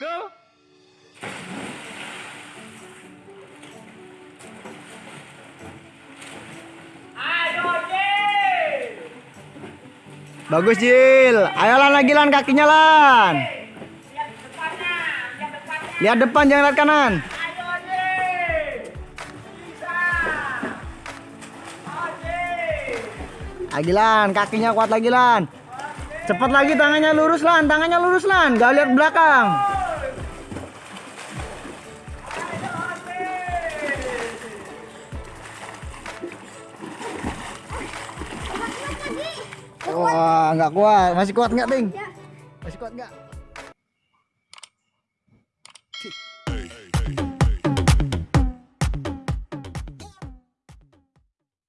go. Bagus Jil. Ayolah lagi lan kakinya lan. Lihat depan jangan lihat kanan. Lagi lan, kakinya kuat lagi lan. Cepat lagi tangannya lurus lan, tangannya lurus lan, gak lihat belakang. kuat. Wah, nggak kuat. Masih kuat enggak, Ting? Ya. Masih kuat nggak?